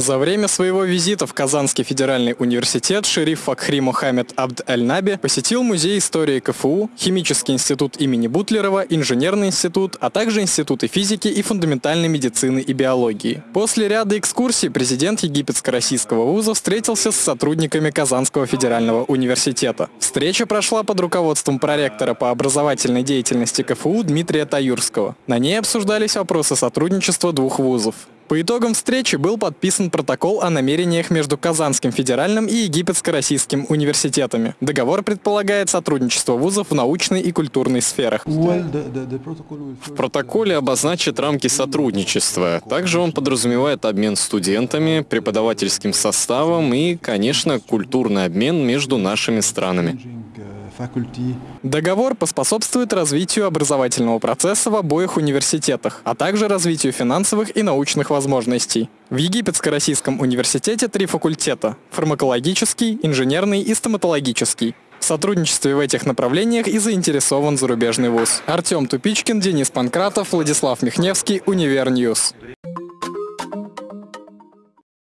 За время своего визита в Казанский федеральный университет шериф Факхри Мухаммед Абд Аль-Наби посетил Музей истории КФУ, Химический институт имени Бутлерова, Инженерный институт, а также институты физики и фундаментальной медицины и биологии. После ряда экскурсий президент египетско-российского вуза встретился с сотрудниками Казанского федерального университета. Встреча прошла под руководством проректора по образовательной деятельности КФУ Дмитрия Таюрского. На ней обсуждались вопросы сотрудничества двух вузов. По итогам встречи был подписан протокол о намерениях между Казанским федеральным и Египетско-российским университетами. Договор предполагает сотрудничество вузов в научной и культурной сферах. В протоколе обозначат рамки сотрудничества. Также он подразумевает обмен студентами, преподавательским составом и, конечно, культурный обмен между нашими странами. Договор поспособствует развитию образовательного процесса в обоих университетах, а также развитию финансовых и научных возможностей. В Египетско-Российском университете три факультета – фармакологический, инженерный и стоматологический. В сотрудничестве в этих направлениях и заинтересован зарубежный вуз. Артем Тупичкин, Денис Панкратов, Владислав Михневский, Univer News.